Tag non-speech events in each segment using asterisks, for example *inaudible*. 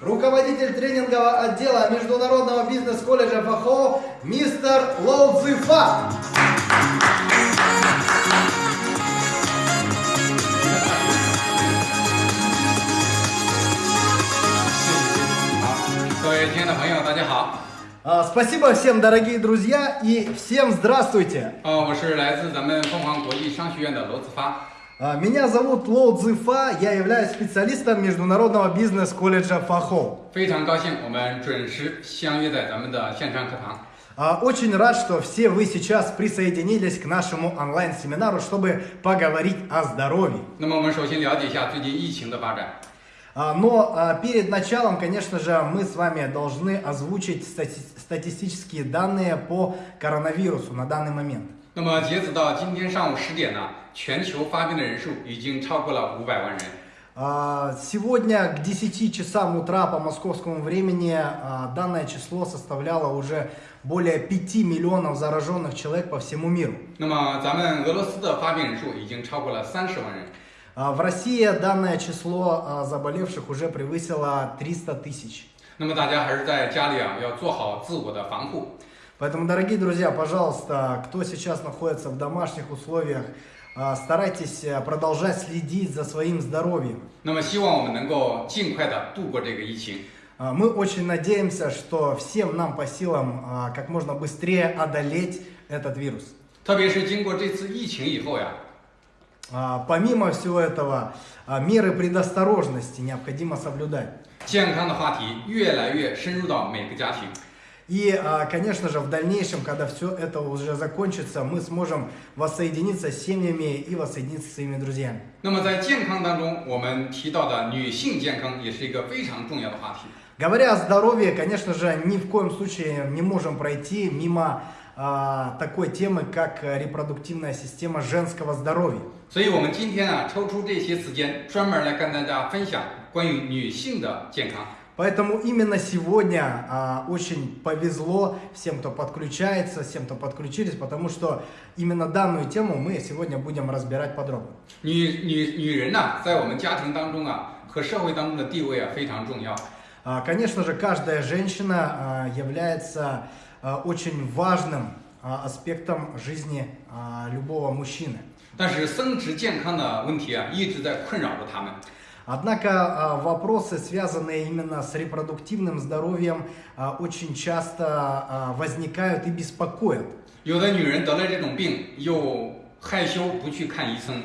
руководитель тренингового отдела Международного бизнес-колледжа ФАХО мистер Лоу Цзифа. А, Спасибо всем, дорогие друзья, и всем здравствуйте. 呃，我是来自咱们凤凰国际商学院的罗子发。 меня зовут Лоу Цзифа, я являюсь специалистом Международного бизнес-колледжа Фахо. Очень рад, что все вы сейчас присоединились к нашему онлайн-семинару, чтобы поговорить о здоровье. Но перед началом, конечно же, мы с вами должны озвучить стати статистические данные по коронавирусу на данный момент. 那么截止到今天上午十点呢，全球发病的人数已经超过了五百万人。 А, Сегодня к 10 часам утра по московскому времени а, данное число составляло уже более 5 миллионов зараженных человек по всему миру. 那么咱们俄罗斯的发病人数已经超过了三十万人。 А, В России данное число а, заболевших уже превысило 300 тысяч. 那么大家还是在家里啊，要做好自我的防护。 Поэтому, дорогие друзья, пожалуйста, кто сейчас находится в домашних условиях, а, старайтесь а, продолжать следить за своим здоровьем. 那么希望我们能够尽快的度过这个疫情。 А, Мы очень надеемся, что всем нам по силам а, как можно быстрее одолеть этот вирус. 特别是经过这次疫情以后呀， А, Помимо всего этого, а, меры предосторожности необходимо соблюдать. 健康的话题越来越深入到每个家庭。 И, а, конечно же, в дальнейшем, когда все это уже закончится, мы сможем воссоединиться с семьями и воссоединиться с своими друзьями. 那么在健康当中，我们提到的女性健康也是一个非常重要的话题。 Говоря о здоровье, конечно же, ни в коем случае не можем пройти мимо а, такой темы, как э, репродуктивная система женского здоровья. 所以，我们今天啊，抽出这些时间，专门来跟大家分享关于女性的健康。 Поэтому именно сегодня а, очень повезло всем, кто подключается, всем, кто подключились, потому что именно данную тему мы сегодня будем разбирать подробно. 女女女人呐、在我们家庭当中啊和社会当中的地位啊非常重要。 А, Конечно же, каждая женщина а, является а, очень важным а, аспектом жизни а, любого мужчины. 但是生殖健康的问题啊，一直在困扰着他们。 Однако а, вопросы, связанные именно с репродуктивным здоровьем, а, очень часто а, возникают и беспокоят. 有的女人得了这种病，又害羞不去看医生。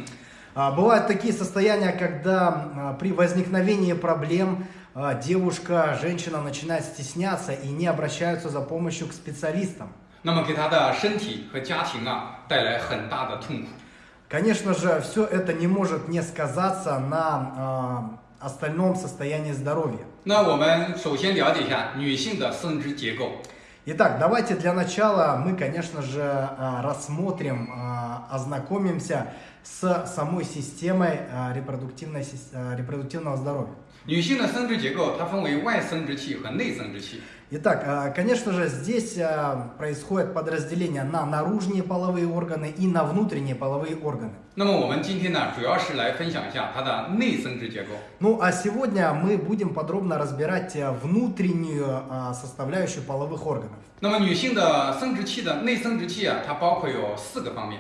А, Бывают такие состояния, когда а, при возникновении проблем а, девушка, женщина начинает стесняться и не обращаются за помощью к специалистам. 那么给她的身体和家庭啊带来很大的痛苦。 Конечно же, все это не может не сказаться на а, остальном состоянии здоровья. 那我们首先了解一下女性的生殖结构。 Итак, давайте для начала мы, конечно же, а, рассмотрим, а, ознакомимся с самой системой а, репродуктивной сис- а, репродуктивного здоровья. 女性的生殖结构它分为外生殖器和内生殖器。 Итак, а, конечно же, здесь а, происходит подразделение на наружные половые органы и на внутренние половые органы. 那么我们今天呢，主要是来分享一下它的内生殖结构。 Ну а сегодня мы будем подробно разбирать а, внутреннюю а, составляющую половых органов. 那么女性的生殖器的内生殖器啊，它包括有四个方面。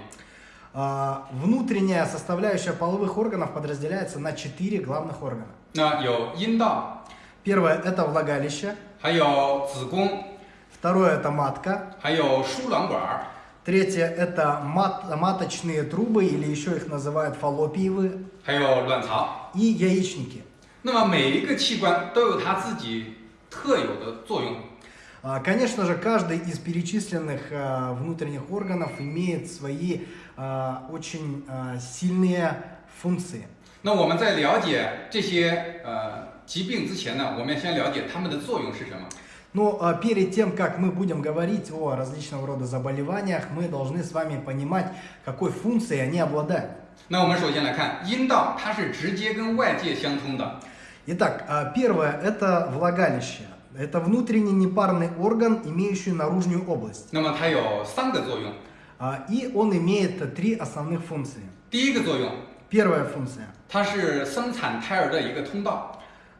А, Внутренняя составляющая половых органов подразделяется на четыре главных органа. 那有阴道， Первое – это влагалище. 还有子宫， Второе – это матка. 还有输卵管儿， Третье – это мат- маточные трубы, или еще их называют фаллопиевые, 还有卵巢。 и яичники. 那么每一个器官都有它自己特有的作用。 А, Конечно же, каждый из перечисленных а, внутренних органов имеет свои а, очень а, сильные функции. 那我们在了解这些呃 疾病之前呢，我们先了解它们的作用是什么。 Но а, перед тем, как мы будем говорить о различного рода заболеваниях, мы должны с вами понимать, какой функцией они обладают. 那我们首先来看阴道，它是直接跟外界相通的。 Итак, а, первое – это влагалище. Это внутренний непарный орган, имеющий наружную область. 那么它有三个作用。 А, И он имеет три основных функции. 第一个作用， Первая функция. 它是生产胎儿的一个通道。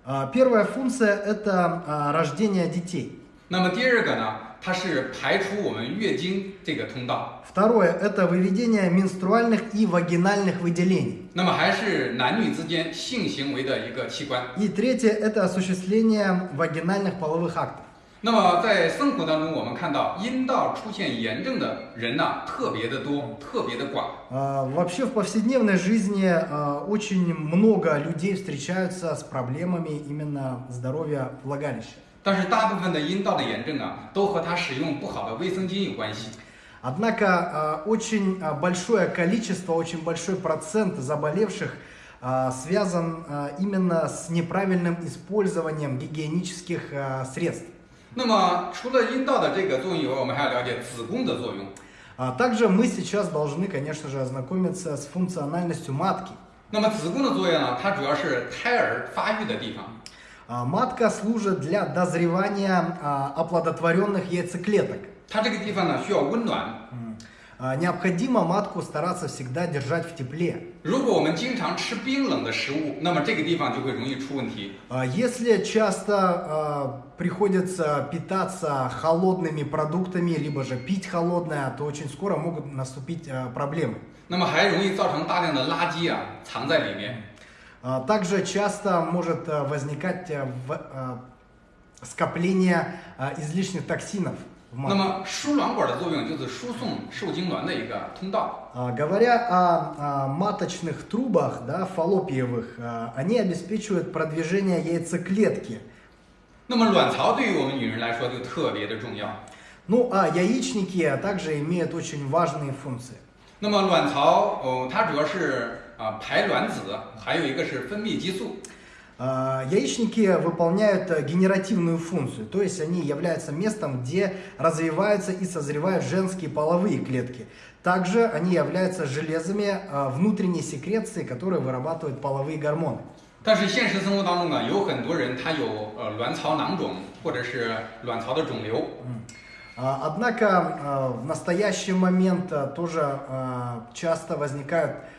А, Первая функция – это а, рождение детей. 那么第二个呢，它是排除我们月经这个通道。 Второе – это выведение менструальных и вагинальных выделений. 那么还是男女之间性行为的一个器官。 И третье – это осуществление вагинальных половых актов. 那么在生活当中，我们看到阴道出现炎症的人呢、特别的多，特别的广。 А, Вообще в повседневной жизни а, очень много людей встречаются с проблемами именно здоровья влагалища. 但是大部分的阴道的炎症啊，都和他使用不好的卫生巾有关系。 Однако а, очень а, большое количество, очень большой процент заболевших а, связан а, именно с неправильным использованием гигиенических а, средств. 那么除了阴道的这个作用以外，我们还要了解子宫的作用。 А Также мы сейчас должны, конечно же, ознакомиться с функциональностью матки. 那么子宫的作用呢，它主要是胎儿发育的地方。 А, Матка служит для дозревания а, оплодотворенных яйцеклеток. 它这个地方呢需要温暖。 М. а, необходимо матку стараться всегда держать в тепле. Если часто а, приходится питаться холодными продуктами, либо же пить холодное, то очень скоро могут наступить а, проблемы. Также часто может возникать скопление излишних токсинов. 那 матке. 么输卵管的作用就是输送受精卵的一个通道。 А, Говоря о, а, маточных трубах, да, фаллопиевых, а, они обеспечивают продвижение яйцеклетки. 那么卵巢对于我们女人来说就特别的重要。 Ну а яичники также имеют очень важные функции. 那么卵巢哦，它主要是啊排卵子，还有一个是分泌激素。 А, Яичники выполняют э, генеративную функцию, то есть они являются местом, где развиваются и созревают женские половые клетки. Также они являются железами а, внутренней секреции, которые вырабатывают половые гормоны. 但是现实生活当中呢，有很多人他有呃卵巢囊肿或者是卵巢的肿瘤。 А, Однако а, в настоящий момент а, тоже а, часто возникают а,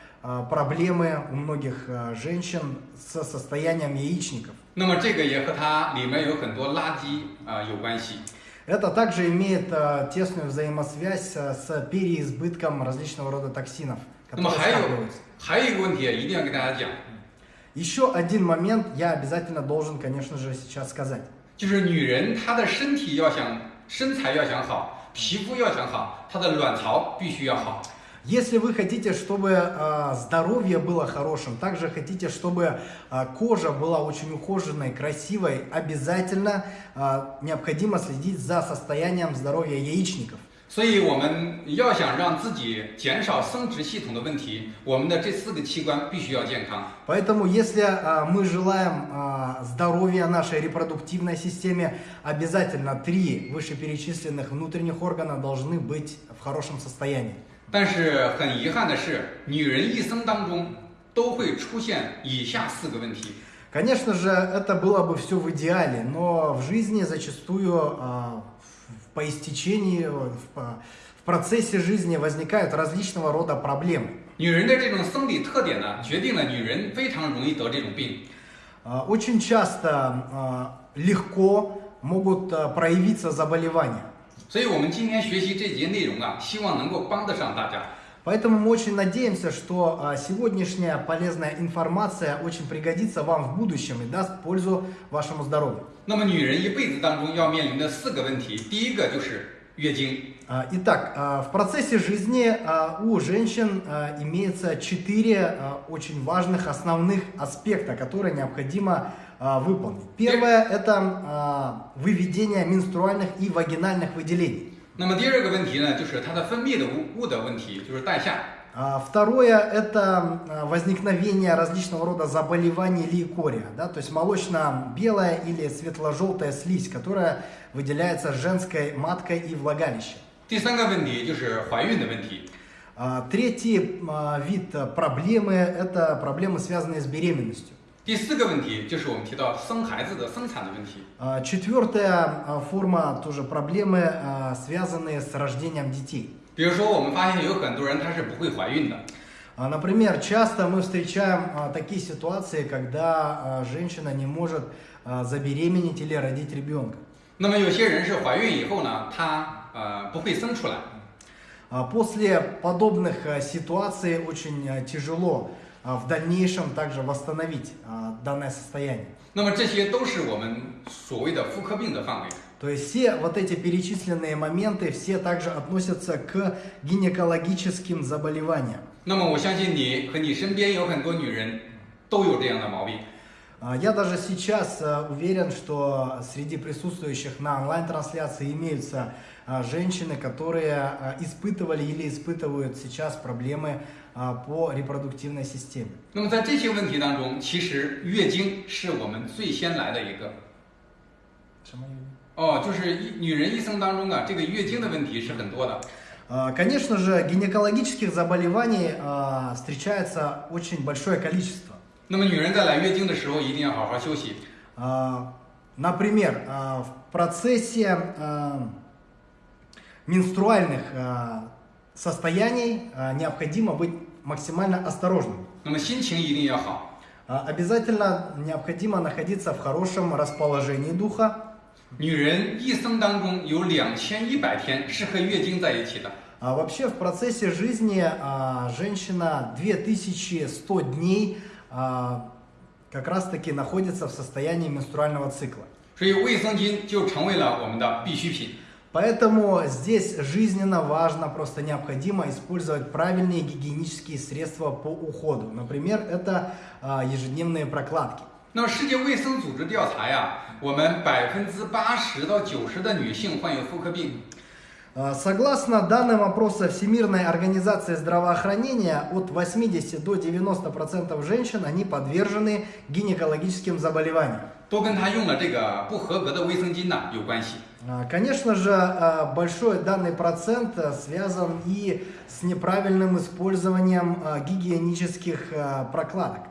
проблемы у многих а, женщин с состоянием яичников. 那么这个也和它里面有很多垃圾啊、有关系。 Это также имеет а, тесную взаимосвязь а, с переизбытком различного рода токсинов, 那么 которые 还有 скапливаются. 还有一个问题，一定要跟大家讲， Еще один момент я обязательно должен, конечно же, сейчас сказать. 就是女人她的身体要想身材要想好，皮肤要想好，她的卵巢必须要好。 Если вы хотите, чтобы а, здоровье было хорошим, также хотите, чтобы а, кожа была очень ухоженной, красивой, обязательно а, необходимо следить за состоянием здоровья яичников. 所以我们要想让自己减少生殖系统的问题，我们的这四个器官必须要健康。 Поэтому, если а, мы желаем а, здоровья нашей репродуктивной системе, обязательно три вышеперечисленных внутренних органа должны быть в хорошем состоянии. 但是很遗憾的是，女人一生当中都会出现以下四个问题。 Конечно же, это было бы все в идеале, но в жизни зачастую а, в- по истечении, в, по- в процессе жизни возникают различного рода проблемы. 女人的这种生理特点呢，决定了女人非常容易得这种病。 А, Очень часто а, легко могут а, проявиться заболевания. 所以我们今天学习这节内容啊，希望能够帮得上大家。 Поэтому мы очень надеемся, что а, сегодняшняя полезная информация очень пригодится вам в будущем и даст пользу вашему здоровью. 那么女人一辈子当中要面临的四个问题，第一个就是月经。 А, Итак, а, в процессе жизни а, у женщин а, имеется четыре а, очень важных основных аспекта, которые необходимо а, выполнить. Первое – это а, выведение менструальных и вагинальных выделений. 那么第二个问题呢，就是它的分泌的物物的问题，就是带下。 А, Второе – это а, возникновение различного рода заболеваний лейкория, да, то есть молочно-белая или светло-желтая слизь, которая выделяется женской маткой и влагалищем. 第三个问题就是怀孕的问题。 А, Третий а, вид а, проблемы – это проблемы, связанные с беременностью. 第四个问题就是我们提到生孩子的生产的问题。 А, Четвертая а, форма тоже проблемы, а, связанные с рождением детей. 比如说，我们发现有很多人她是不会怀孕的， А, Например, часто мы встречаем а, такие ситуации, когда а, женщина не может а, забеременеть или родить ребенка. 那么有些人是怀孕以后呢，她呃不会生出来。 А, После подобных а, ситуаций очень а, тяжело а, в дальнейшем также восстановить а, данное состояние. 那么这些都是我们所谓的妇科病的范围。 То есть все вот эти перечисленные моменты, все также относятся к гинекологическим заболеваниям. 那么我相信你和你身边有很多女人都有这样的毛病。 А, Я даже сейчас а, уверен, что среди присутствующих на онлайн-трансляции имеются а, женщины, которые а, испытывали или испытывают сейчас проблемы а, по репродуктивной системе. 那么在这些问题当中，其实月经是我们最先来的一个。哦，就是一女人一生当中啊，这个月经的问题是很多的。 А, Конечно же, гинекологических заболеваний а, встречается очень большое количество. 那么女人在来月经的时候，一定要好好休息。 А, Например, а, в процессе а, менструальных а, состояний а, необходимо быть максимально осторожным. 那么心情一定要好。 А, Обязательно необходимо находиться в хорошем расположении духа. 女人一生当中有两千一百天是和月经在一起的。 А Вообще в процессе жизни а, женщина 2100 дней а, как раз таки находится в состоянии менструального цикла. 所以卫生巾就成为了我们的必需品。 Поэтому здесь жизненно важно, просто необходимо использовать правильные гигиенические средства по уходу. Например, это а, ежедневные прокладки. 那么世界卫生组织调查呀，我们百分之八十到九十的女性患有妇科病。 А, Согласно данным опроса Всемирной организации здравоохранения, от 80 до 90% женщин они подвержены гинекологическим заболеваниям. 都跟她用了这个不合格的卫生巾呢有关系。 А, Конечно же, а, большой данный процент а, связан и с неправильным использованием а, гигиенических а, прокладок.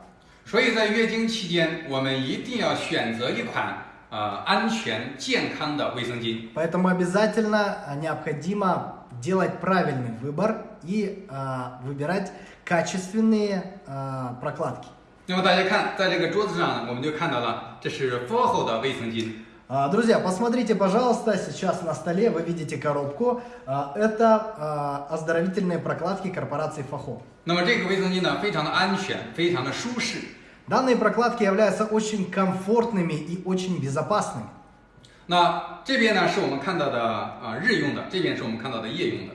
所以在月经期间，我们一定要选择一款呃 安全健康的卫生巾。 Поэтому обязательно а, необходимо делать правильный выбор и а, выбирать качественные а, прокладки. 那么大家看，在这个桌子上，我们就看到了，这是 FOHO 的卫生巾。 А, Друзья, посмотрите, пожалуйста, сейчас на столе вы видите коробку. А, Это а, оздоровительные прокладки корпорации Фахо. 那么这个卫生巾呢，非常的安全，非常的舒适。 Данные прокладки являются очень комфортными и очень безопасными. 那这边呢是我们看到的啊、日用的，这边是我们看到的夜用的。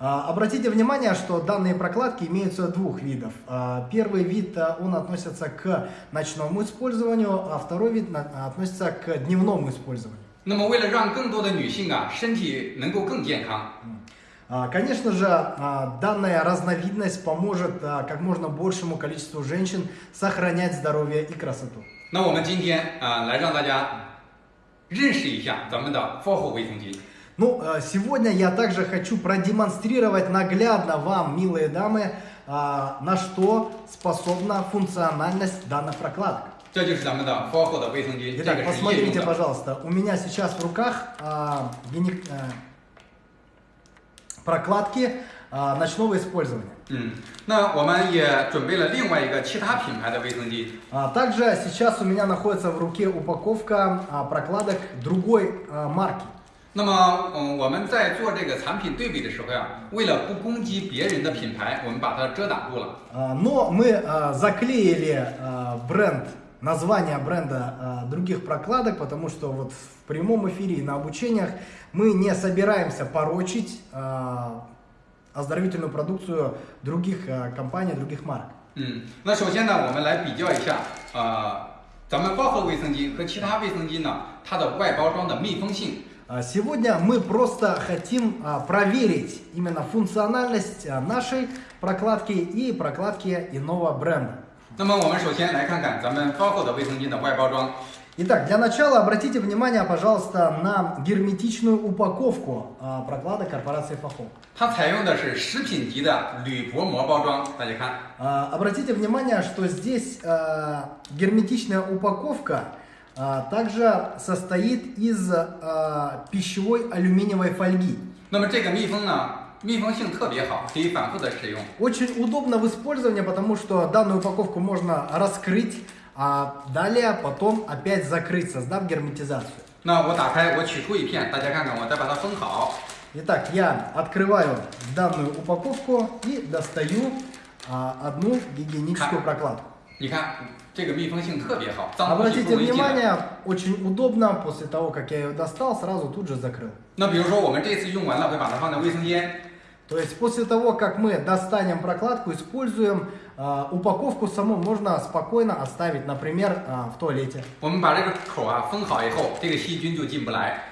А, Обратите внимание, что данные прокладки имеются двух видов. А, Первый вид, а, он относится к ночному использованию, а второй вид на- а, относится к дневному использованию. 那么为了让更多的女性啊身体能够更健康， А, Конечно же, а, данная разновидность поможет а, как можно большему количеству женщин сохранять здоровье и красоту. 那我们今天啊、来让大家认识一下咱们的 FOHO 卫生巾。 Ну, а, сегодня я также хочу продемонстрировать наглядно вам, милые дамы, а, на что способна функциональность данных прокладок. 这就是咱们的 FOHO 的卫生巾，这 Итак, 个是夜用 посмотрите, 的。 пожалуйста, у меня сейчас в руках а, гине- а, прокладки а, ночного использования. 嗯，那我们也准备了另外一个其他品牌的卫生巾。 А, Также сейчас у меня находится в руке упаковка а, прокладок другой а, марки. 那么，嗯，我们在做这个产品对比的时候呀，为了不攻击别人的品牌，我们把它遮挡住了。 А, Но мы а, заклеили а, бренд, название бренда а, других прокладок, потому что вот в прямом эфире и на обучениях мы не собираемся порочить а, оздоровительную продукцию других а, компаний, других марок. 嗯，那首先呢，我们来比较一下，呃，咱们包盒卫生巾和其他卫生巾呢，它的外包装的密封性。 А, Сегодня мы просто хотим а, проверить именно функциональность а, нашей прокладки и прокладки иного бренда. 那么我们首先来看看咱们包盒的卫生巾的外包装。 Итак, для начала обратите внимание, пожалуйста, на герметичную упаковку а, прокладок корпорации Фахо. 它采用的是食品级的铝薄膜包装，大家看， А, Обратите внимание, что здесь а, герметичная упаковка а, также состоит из а, пищевой алюминиевой фольги. 那么这个密封呢， 密封性特别好，可以反复的使用。 Очень удобно в использовании, потому что данную упаковку можно раскрыть, а далее потом опять закрыть, создав герметизацию. 那我打开，我取出一片，大家看看，我再把它封好。 Итак, я открываю данную упаковку и достаю а, одну гигиеническую прокладку. 你看，这个密封性特别好，脏东西 Обратите 不容易进来。 внимание, очень удобно, после того, как я ее достал, сразу тут же закрыл. 那比如说，我们这次用完了，会把它放在卫生间。 То есть после того, как мы достанем прокладку, используем а, упаковку саму, можно спокойно оставить, например, а, в туалете. 我们把这个口啊封好以后，这个细菌就进不来。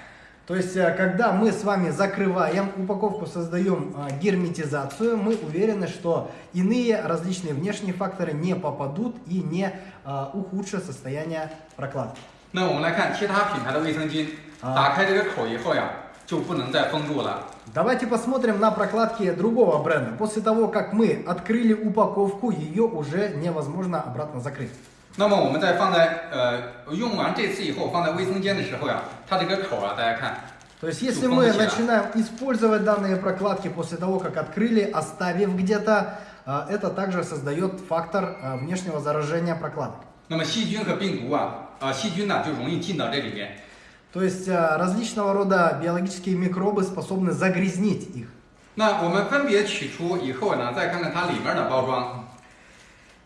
То есть, э, когда мы с вами закрываем упаковку, создаем а, герметизацию, мы уверены, что иные различные внешние факторы не попадут и не а, ухудшат состояние прокладки. 那我们来看其他品牌的卫生巾，啊打开这个口以后呀，就不能再封住了。 Давайте посмотрим на прокладки другого бренда. После того, как мы открыли упаковку, ее уже невозможно обратно закрыть. 那么我们在放在呃用完这次以后放在卫生间的时候呀，它这个口啊，大家看， То есть, если Ну, мы помните, а? начинаем использовать данные прокладки после того, как открыли, оставив где-то, а, это также создает фактор а, внешнего заражения прокладок. 那么细菌和病毒啊，啊、细菌呢就容易进到这里面。 То есть а, различного рода биологические микробы способны загрязнить их. 那我们分别取出以后呢，再看看它里面的包装。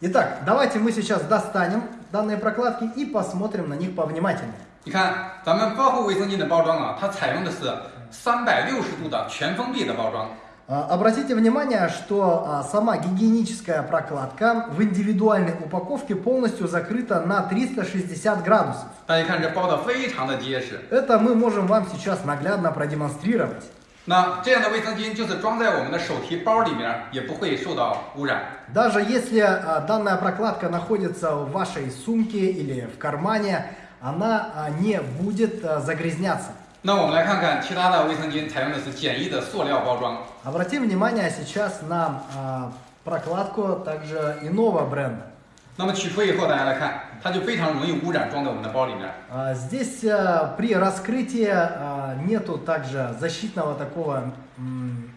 Итак, давайте мы сейчас достанем данные прокладки и посмотрим на них повнимательнее. 你看，咱们包括卫生巾的包装啊，它采用的是三百六十度的全封闭的包装。 А, Обратите внимание, что а, сама гигиеническая прокладка в индивидуальной упаковке полностью закрыта на 360 градусов. 大家看这包的非常的结实。 Это мы можем вам сейчас наглядно продемонстрировать. 那这样的卫生巾就是装在我们的手提包里面，也不会受到污染。 Даже если а, данная прокладка находится в вашей сумке или в кармане, она а, не будет а, загрязняться. 那我们来看看其他的卫生巾采用的是简易的塑料包装。 Обратим внимание сейчас на а, прокладку также иного бренда. 那么取出以后，大家来看，它就非常容易污染，装在我们的包里面。 А, Здесь а, при раскрытии а, нету также защитного такого м,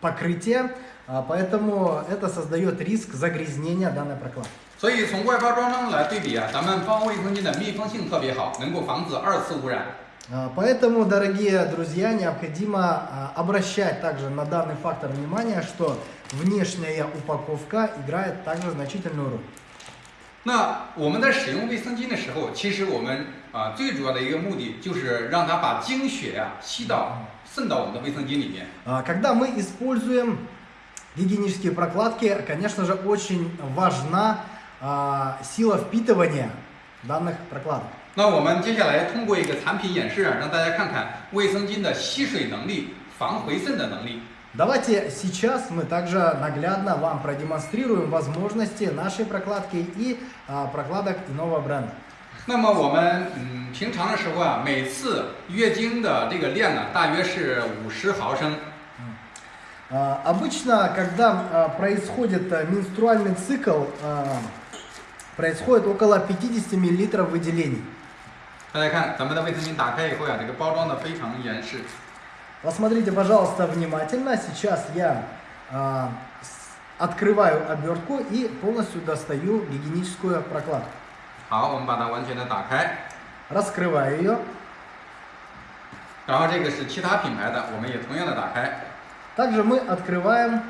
покрытия, а, поэтому это создает риск загрязнения данной прокладки. 所以从外包装中来对比啊，咱们包卫生巾的密封性特别好，能够防止二次污染。 А, Поэтому, дорогие друзья, необходимо а, обращать также на данный фактор внимания, что внешняя упаковка играет также значительную роль. 那我们在使用卫生巾的时候，其实我们啊最主要的一个目的就是让它把精血呀、吸到渗到我们的卫生巾里面。 А, Когда мы используем гигиенические прокладки, конечно же, очень важна а, сила впитывания данных прокладок. 那我们接下来通过一个产品演示啊，让大家看看卫生巾的吸水能力、防回渗的能力。 Давайте сейчас мы также наглядно вам продемонстрируем возможности нашей прокладки и а, прокладок иного бренда. 那么我们嗯平常的时候啊，每次月经的这个量呢，大约是五十毫升。 А, Обычно, когда а, происходит а, менструальный цикл, а, происходит около 50 мл выделений. 大家看咱们的卫生巾打开以后呀、这个包装的非常严实。 Посмотрите, пожалуйста, внимательно. Сейчас я а, с- открываю обертку и полностью достаю гигиеническую прокладку. 好，我们把它完全的打开。 Раскрываю ее. 然后这个是其他品牌的，我们也同样的打开。 Также мы открываем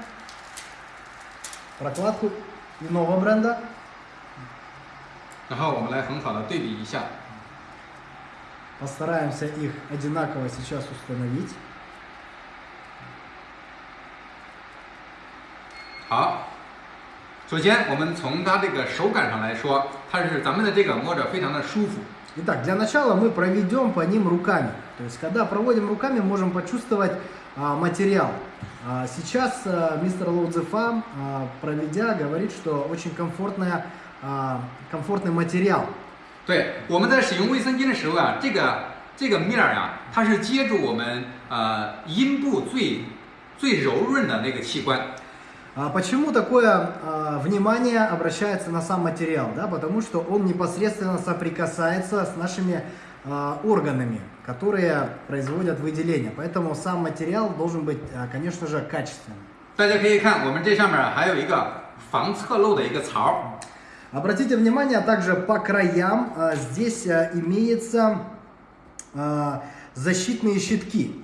прокладку иного бренда. 然后我们来很好的对比一下。 Постараемся их одинаково сейчас установить. 好，首先我们从它这个手感上来说，它是咱们的这个摸着非常的舒服。 Итак, для начала мы проведем по ним руками. То есть, когда проводим руками, можем почувствовать а, материал. А, сейчас а, мистер Лоудзефа, а, проведя, говорит, что очень комфортная, а, комфортный материал. 对，我们在使用卫生巾的时候啊，这个这个面儿啊，它是接住我们呃阴部最最柔润的那个器官。 А почему такое а, внимание обращается на сам материал? Да? Потому что он непосредственно соприкасается с нашими а, органами, которые производят выделение. Поэтому сам материал должен быть, а, конечно же, качественным. 大家可以看，我们这上面还有一个防侧漏的一个槽。 Обратите внимание, также по краям а, здесь а, имеется а, защитные щитки.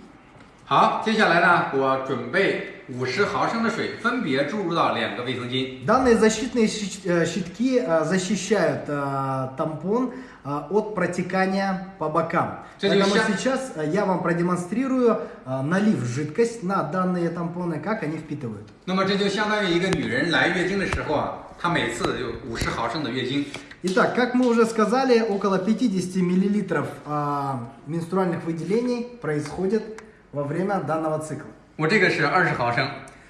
好，接下来呢，我准备五十毫升的水，分别注入到两个卫生巾。 Данные защитные щит- э, щитки а, защищают а, тампон а, от протекания по бокам. Кстати, Поэтому ща- сейчас а, я вам продемонстрирую, а, налив жидкость на данные тампоны, как они впитывают. 那么这就相当于一个女人来月经的时候啊，她每次有五十毫升的月经。 Итак, как мы уже сказали, около 50 миллилитров а, менструальных выделений происходит во время данного цикла. 我这个是二十毫升，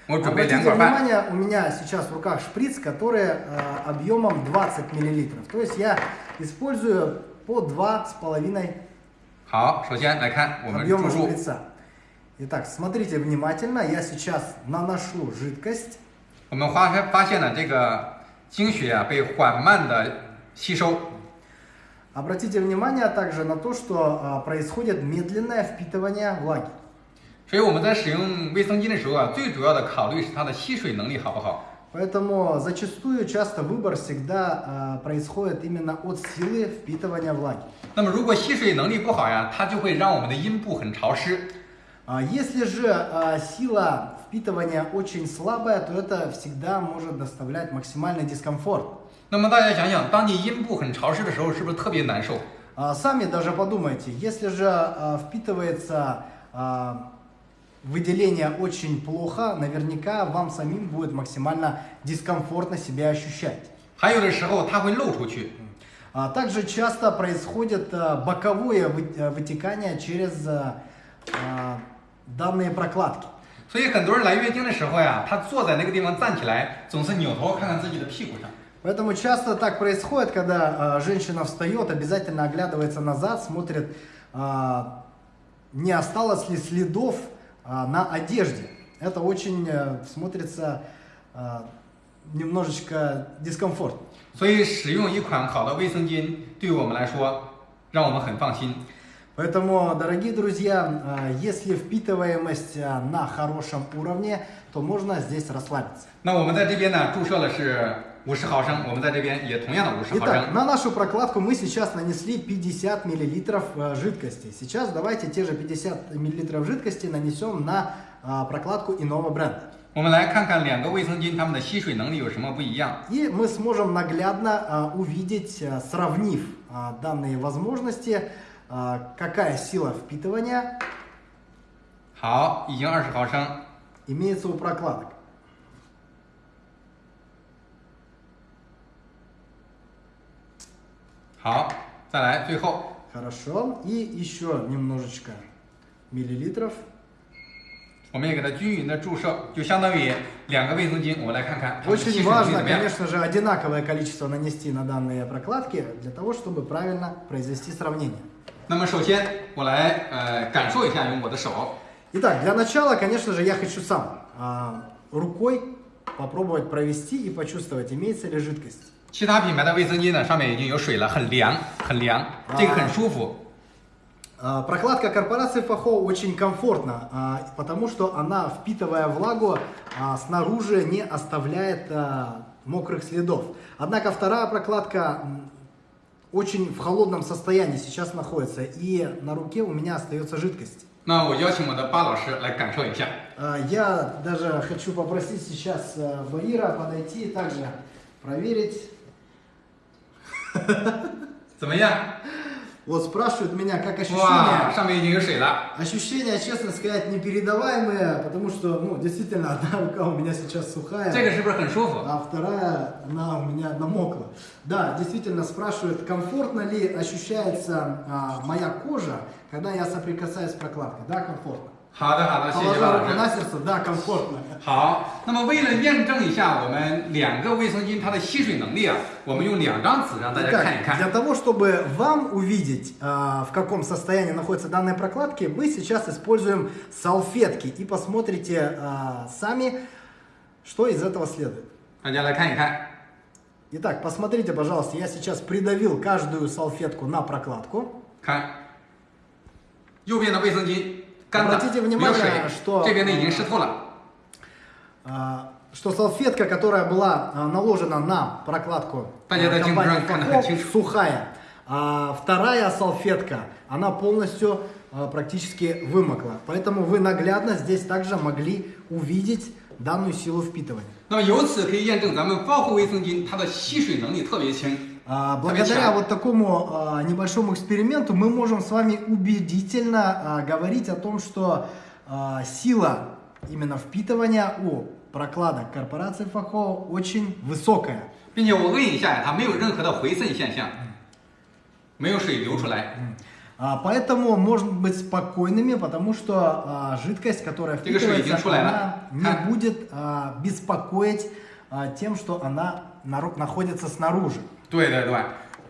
我准备 Обратите 两管半。 внимание, у меня сейчас в руках шприц, который а, объемом 20 миллилитров. То есть я использую по 2,5好，首先来看我们注 объема 入， шприца. Итак, смотрите внимательно, я сейчас наношу жидкость. 我们发现发现了这个经血啊被缓慢的吸收， Обратите внимание также на то, что а, происходит медленное впитывание влаги. 所以我们在使用卫生巾的时候啊，最主要的考虑是它的吸水能力好不好。 Поэтому зачастую часто выбор всегда а, происходит именно от силы впитывания влаги. 那么如果吸水能力不好呀，它就会让我们的阴部很潮湿。 А Если же а, сила впитывания очень слабая, то это всегда может доставлять максимальный дискомфорт. 那么大家想想，当你阴部很潮湿的时候，是不是特别难受？ А, Сами даже подумайте, если же а, впитывается а, выделение очень плохо, наверняка вам самим будет максимально дискомфортно себя ощущать. 还有的时候它会漏出去。 А Также часто происходит а, боковое вы- а, вытекание через а, а, данные прокладки. 所以很多人来月经的时候呀，他坐在那个地方站起来，总是扭头看看自己的屁股上。 Поэтому часто так происходит, когда а, женщина встает, обязательно оглядывается назад, смотрит, а, не осталось ли следов а, на одежде. Это очень э, смотрится а, немножечко дискомфортно. 所以使用一款好的卫生巾，对于我们来说，让我们很放心。 Поэтому, дорогие друзья, а, если впитываемость а, на хорошем уровне, то можно здесь расслабиться. 那我们在这边呢，注射了是 五十毫升，我们在这边也同样的五十毫 Итак, 升。 на нашу прокладку мы сейчас нанесли 50 миллилитров э, жидкости. Сейчас давайте те же 50 миллилитров жидкости нанесем на а, прокладку иного бренда. 我们来看看两个卫生巾它们的吸水能力有什么不一样。 И мы сможем наглядно а, увидеть, а, сравнив а, данные возможности, а, какая сила впитывания 好，已经二十毫升。 имеется у прокладок. 好，再来最后， Хорошо. И еще немножечко миллилитров. 我们也给它均匀的注射，就相当于两个卫生巾。我们来看看它们的吸 Очень 水能力 важно, 怎么样。 конечно же, одинаковое количество нанести на данные прокладки, для того, чтобы правильно произвести сравнение. 那么首先我来呃感受一下，用我的手。 Итак, для начала, конечно же, я хочу сам а, рукой попробовать провести и почувствовать, имеется ли жидкость. 其他品牌的卫生巾呢，上面已经有水了，很凉，很凉，这个很舒服。 А, Прокладка корпорации Фахо очень комфортна, а, потому что она, впитывая влагу, а, снаружи не оставляет а, мокрых следов. Однако вторая прокладка м, очень в холодном состоянии сейчас находится, и на руке у меня остается жидкость. 那我邀请我的巴老师来感受一下。 А, Я даже хочу попросить сейчас э, Баира подойти и также проверить. *laughs* 怎么样？ Вот спрашивают меня, как 哇， ощущения. 上面已经有水了。 Ощущения, честно сказать, непередаваемые, потому что, ну, действительно, *laughs* одна рука у меня сейчас сухая, 这个是不是很舒服？ а вторая, она у меня намокла. Да, действительно, спрашивают, комфортно ли ощущается а, моя кожа, когда я соприкасаюсь с прокладкой. Да, комфортно. 好的，好的，谢谢巴 Положа 老 руку 师。 на сердце, да, комфортно. 好，那么为了验证一下我们两个卫生巾它的吸水能力啊，我们用两张纸让大家 Итак, 看一 для 看。 того, чтобы вам увидеть, а, в каком состоянии находятся данные прокладки, мы сейчас используем салфетки и посмотрите а, сами, что из этого следует. 大家来看一看。 Итак, посмотрите, пожалуйста, я сейчас придавил каждую салфетку на прокладку. 看， 右边的卫生巾干的 Обратите 没有 внимание, 水 что-，这边的已经湿透了。 а, что салфетка, которая была а, наложена на прокладку а, компании сухая, а вторая салфетка, она полностью практически вымокла. Поэтому вы наглядно здесь также могли увидеть данную силу впитывания. Ну, Благодаря вот такому небольшому эксперименту мы можем с вами убедительно говорить о том, что сила именно впитывания у прокладок корпорации Фахо очень высокая. 并且我摁一下，它没有任何的回渗现象，没有水流出来。 А, Поэтому можно быть спокойными, потому что а, жидкость, которая Только что впитывается, идем шуляй, она да? не А. будет а, беспокоить а, тем, что она нару- находится снаружи. 对对对。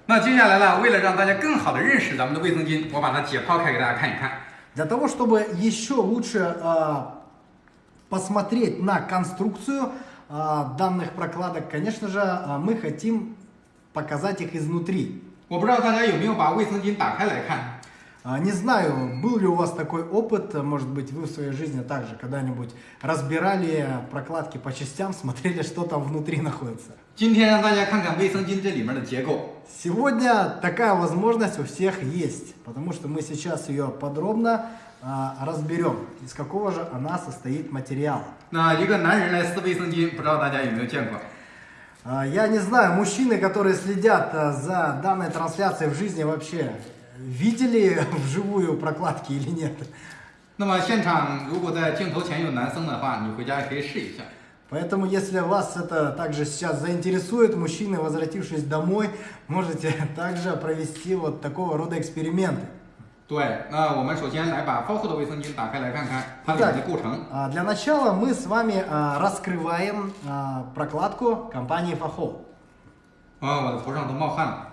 那接下来呢，为了让大家更好的认识咱们的卫生巾，我把它解剖开给大家看一看。 Для того, чтобы еще лучше а, посмотреть на конструкцию а, данных прокладок, конечно же, а, мы хотим показать их изнутри. Не знаю, был ли у вас такой опыт, может быть, вы в своей жизни также когда-нибудь разбирали прокладки по частям, смотрели, что там внутри находится. Сегодня такая возможность у всех есть, потому что мы сейчас ее подробно разберем, из какого же она состоит материала. 那一个男人来撕卫生巾，不知道大家有没有见过？ А, Я не знаю, мужчины, которые следят а, за данной трансляцией в жизни вообще, видели *laughs* вживую прокладки или нет? 那么现场如果在镜头前有男生的话，你回家也可以试一下。 Поэтому, если вас это также сейчас заинтересует, мужчины, возвратившись домой, можете *laughs* также провести вот такого рода эксперименты. 对，那我们首先来把包护的卫生巾打开来看看它里面的构成。 А, Для начала мы с вами а, раскрываем а, прокладку компании Faho. 啊，我的头上都冒汗了，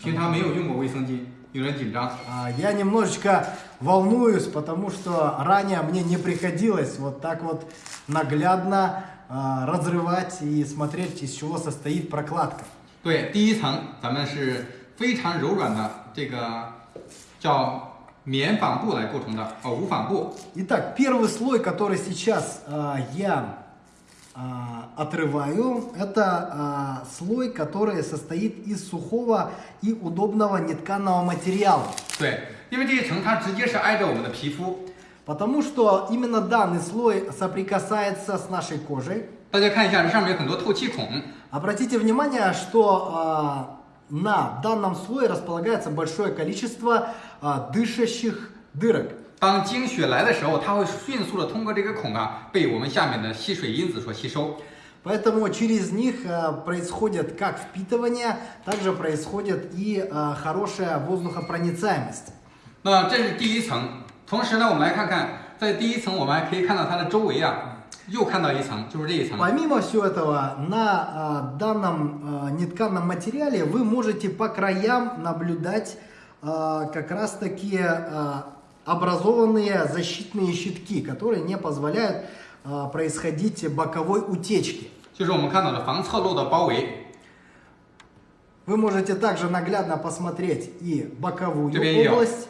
平常没有用过卫生巾，有点紧张。 А, Я немножечко волнуюсь, потому что ранее мне не приходилось вот так вот наглядно а, разрывать и смотреть, из чего состоит прокладка. 对，第一层咱们是非常柔软的这个 叫棉纺布来构成的，哦，无纺布。 Итак, первый слой, который сейчас а, я а, отрываю, это а, слой, который состоит из сухого и удобного нетканого материала. 对，因为这一层它直接是挨着我们的皮肤。 Потому что именно данный слой соприкасается с нашей кожей. 大家看一下，这上面有很多透气孔， Обратите внимание, что а, на данном слое располагается большое количество а, дышащих дырок. 当经血来的时候，它会迅速的通过这个孔啊，被我们下面的吸水因子所吸收。 Поэтому через них а, происходит как впитывание, также происходит и а, хорошая воздухопроницаемость. 那这是第一层。同时呢，我们来看看，在第一层我们还可以看到它的周围啊， 又看到一层，就是这一层。 Помимо всего этого, на а, данном а, нетканом материале вы можете по краям наблюдать а, как раз таки а, образованные защитные щитки, которые не позволяют а, происходить боковой утечки. 就是我们看到的防侧漏的包围， Вы можете также наглядно посмотреть и боковую 这边也有。 область.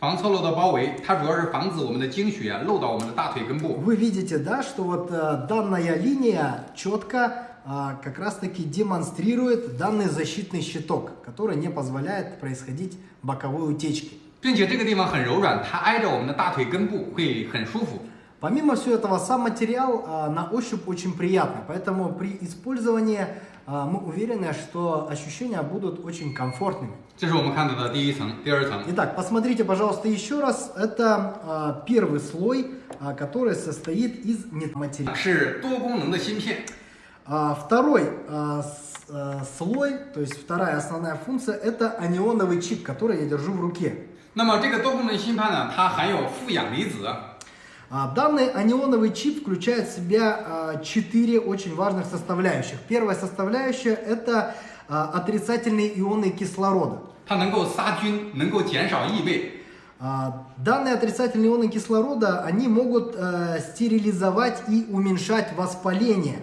防侧漏的包围，它主要是防止我们的经血啊漏到我们的大腿根部。 Вы видите, да, что вот э, данная линия четко а, как раз таки демонстрирует данный защитный щиток, который не позволяет происходить боковой утечки. 并且这个地方很柔软，它挨着我们的大腿根部，会很舒服。 Помимо всего этого, сам материал а, на ощупь очень приятный, поэтому при использовании а, мы уверены, что ощущения будут очень комфортными. 这是我们看到的第一层、第二层。 Итак, посмотрите, пожалуйста, еще раз. Это а, первый слой, а, который состоит из материала. 是多功能的芯片， А, Второй а, с- а, слой, то есть вторая основная функция, это анионовый чип, который я держу в руке. 那么这个多功能芯片呢，它含有负氧离子， А, Данный анионовый чип включает в себя а, четыре очень важных составляющих. Первая составляющая это а, отрицательные ионы кислорода. 它能够杀菌，能够减少异味。 А, Данные отрицательные ионы кислорода, они могут э, стерилизовать и уменьшать воспаление.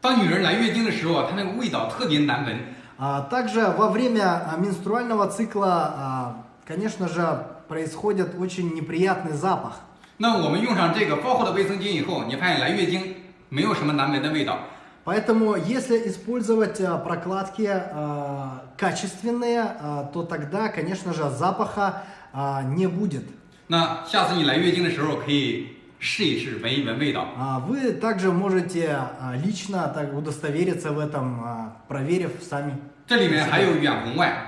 当女人来月经的时候啊，它那个味道特别难闻， А Также во время а, менструального цикла, а, конечно же, происходит очень неприятный запах. 那我们用上这个包厚的卫生巾以后，你发现来月经没有什么难闻的味道。 Поэтому, если использовать а, прокладки а, качественные, а, то тогда, конечно же, запаха а, не будет. 那下次你来月经的时候，可以试一试，闻一闻味道。 А, Вы также можете а, лично так удостовериться в этом, а, проверив сами. 这里面还有远红外， А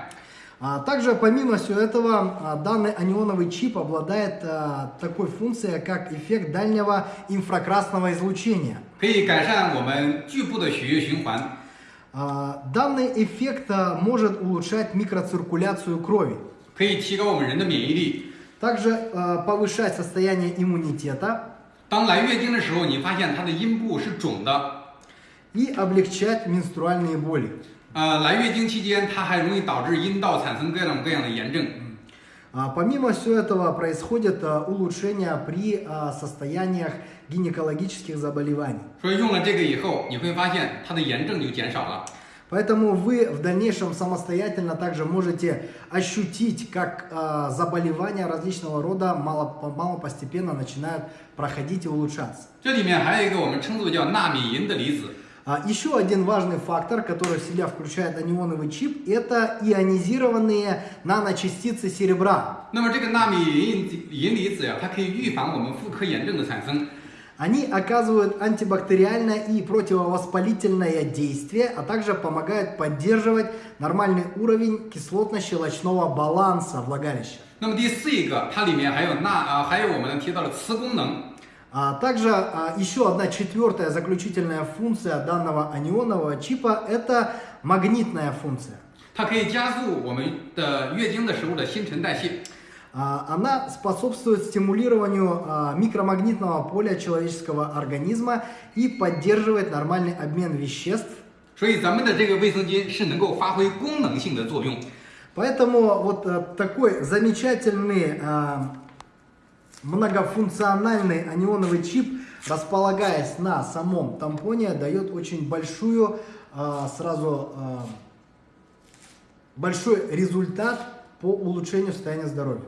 Также, помимо всего этого, а, данный анионовый чип обладает а, такой функцией, как эффект дальнего инфракрасного излучения. 可以改善我们局部的血液循环， А, Данный эффект а, может улучшать микроциркуляцию крови, 可以提高我们人的免疫力。 также а, повышать состояние иммунитета 当来月经的时候，你发现它的阴部是肿的， и облегчать менструальные боли. 呃，来月经期间，它还容易导致阴道产生各种各样的炎症。 А, Помимо всего этого происходит а, улучшение при а, состояниях гинекологических заболеваний. 所以用了这个以后，你会发现它的炎症就减少了。 Поэтому вы в дальнейшем самостоятельно также можете ощутить, как а, заболевания различного рода мало, мало постепенно начинают проходить и улучшаться. 这里面还有一个我们称作叫纳米银的离子， А, еще один важный фактор, который в себя включает анионовый чип, это ионизированные наночастицы серебра. 那么这个纳米银银离子呀，它可以预防我们妇科炎症的产生。 Они оказывают антибактериальное и противовоспалительное действие, а также помогают поддерживать нормальный уровень кислотно-щелочного баланса влагалища. 那么第四一个，它里面还有钠啊、还有我们提到的磁功能。 А также а, еще одна четвертая заключительная функция данного анионового чипа – это магнитная функция. 它可以加速我们的月经的时候的新陈代谢。 А, Она способствует стимулированию а, микромагнитного поля человеческого организма и поддерживает нормальный обмен веществ. 所以咱们的这个卫生巾是能够发挥功能性的作用。 Поэтому вот э, такой замечательный а, Многофункциональный анионовый чип, располагаясь на самом тампоне, дает очень большую, а, сразу а, большой результат по улучшению состояния здоровья.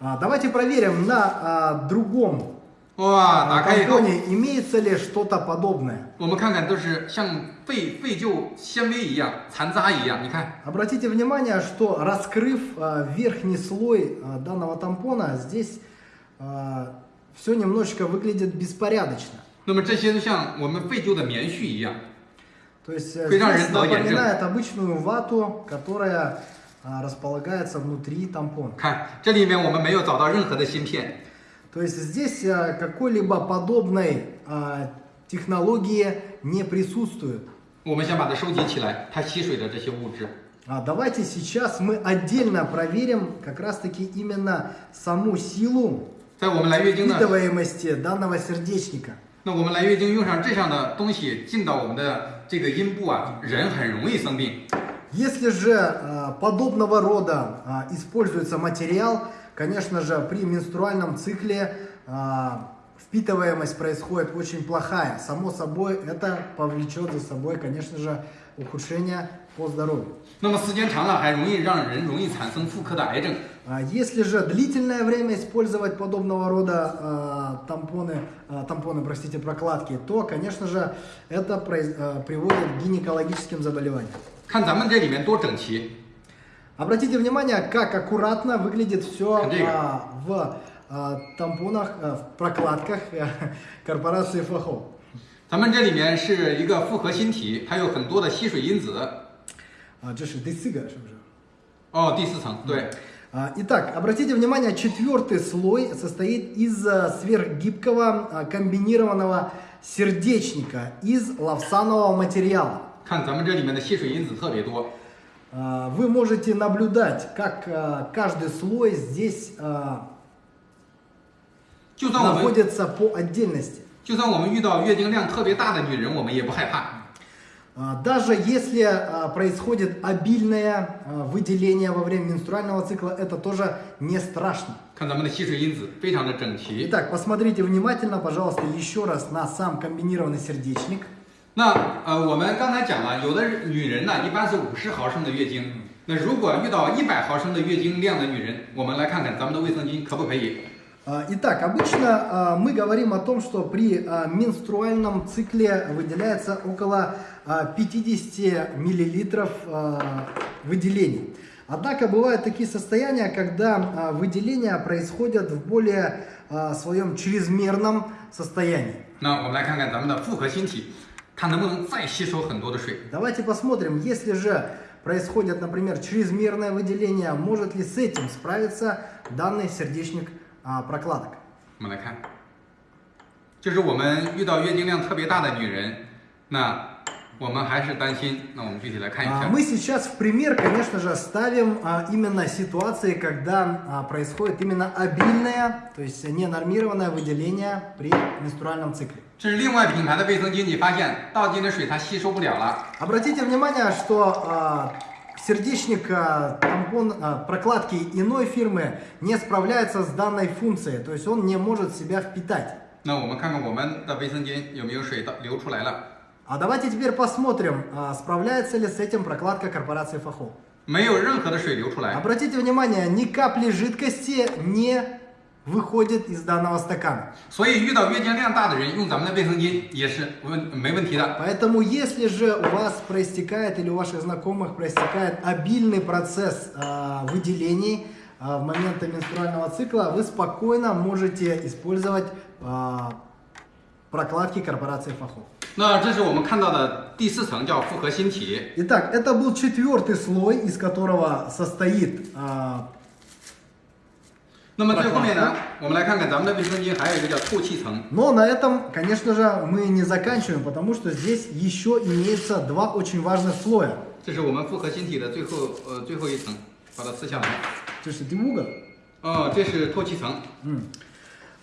А, давайте проверим на другом 哇， а, 打开以后， тампоне имеется ли что-то подобное. 我们看看都是像废废旧纤维一样、残渣一样。你看， Обратите внимание, что раскрыв а, верхний слой а, данного тампона, здесь все немножечко выглядит беспорядочно. 那么这些就像我们废旧的棉絮一样。 То есть э, Вы здесь знаете, да, я напоминает обычную вату, которая а, располагается внутри тампона. 看这里面我们没有找到任何的芯片， То есть здесь а, какой-либо подобной а, технологии не присутствует. 我们先把它收集起来，它吸水的这些物质。 А давайте сейчас мы отдельно проверим как раз-таки именно саму силу 在我们来月经的， впитываемости данного сердечника. 那我们来月经用上这样的东西进到我们的这个阴部啊，人很容易生病。 Если же а, подобного рода а, используется материал, конечно же, при менструальном цикле а, впитываемость происходит очень плохая. Само собой, это повлечет за собой, конечно же, ухудшение по здоровью. 那么时间长了，还容易让人容易产生妇科的癌症。 А Если же длительное время использовать подобного рода а, тампоны, а, тампоны, простите, прокладки, то, конечно же, это произ- а, приводит к гинекологическим заболеваниям. 看咱们这里面多整齐， Обратите внимание, как аккуратно выглядит все Андрей. в а, тампонах, а, в прокладках э, *laughs* корпорации Фахо. 咱们这里面是一个复合芯体，它有很多的吸水因子。 А, 这是第四个，是不是？哦，第四层，对， А, Итак, обратите внимание, четвертый слой состоит из а, сверхгибкого а, комбинированного сердечника из лавсанового материала. 看咱们这里面的吸水因子特别多。 а, вы можете наблюдать, как а, каждый слой здесь а, находится по отдельности. Даже если происходит обильное выделение во время менструального цикла, это тоже не страшно. Итак, посмотрите внимательно, пожалуйста, еще раз на сам комбинированный сердечник. 那呃，我们刚才讲了，有的女人呢，一般是五十毫升的月经， 那如果遇到一百毫升的月经量的女人，我们来看看咱们的卫生巾可不可以？ А, Итак, обычно а, мы говорим о том, что при а, менструальном цикле выделяется около а, 50 миллилитров а, выделений. Однако бывают такие состояния, когда а, выделения происходят в более а, своем чрезмерном состоянии. 那我们来看看咱们的复合芯体， 它能不能再吸收很多的水？ Давайте посмотрим, если же происходит, например, чрезмерное выделение, может ли с этим справиться данный сердечник а, прокладок. 我们来看，就是我们遇到月经量特别大的女人，那我们还是担心。那我们具体来看一 А, 下。 Мы сейчас в пример, конечно же, ставим а, именно ситуации, когда а, происходит именно обильное, то есть ненормированное выделение при менструальном цикле. 这是另外品牌的卫生巾，你发现倒进的水它吸收不了了。 Обратите внимание, что а, сердечник, а, тампон, а, прокладки иной фирмы не справляется с данной функцией, то есть он не может себя впитать. 那我们看看我们的卫生巾有没有水倒流出来了？ А давайте теперь посмотрим, а, справляется ли с этим прокладка корпорации Фахо. 没有任何的水流出来。 Обратите внимание, ни капли жидкости не выходит из данного стакана. 所以遇到月经量大的人用咱们的卫生巾也是问没问题的。 Поэтому, если же у вас проистекает или у ваших знакомых проистекает обильный процесс а, выделений а, в моменты менструального цикла, вы спокойно можете использовать а, прокладки корпорации Фахо. 那这是我们看到的第四层，叫复合芯体。 Итак, это был четвертый слой, из которого состоит а, 那么最后面呢，我们来看看咱们的卫生巾还有一个叫透气层。 Но на этом, конечно же, мы не заканчиваем, потому что здесь еще имеется два очень важных слоя. 这是我们复合芯体的最后呃最后一层，把它撕下来。这是第五个。哦，这是透气层。 М.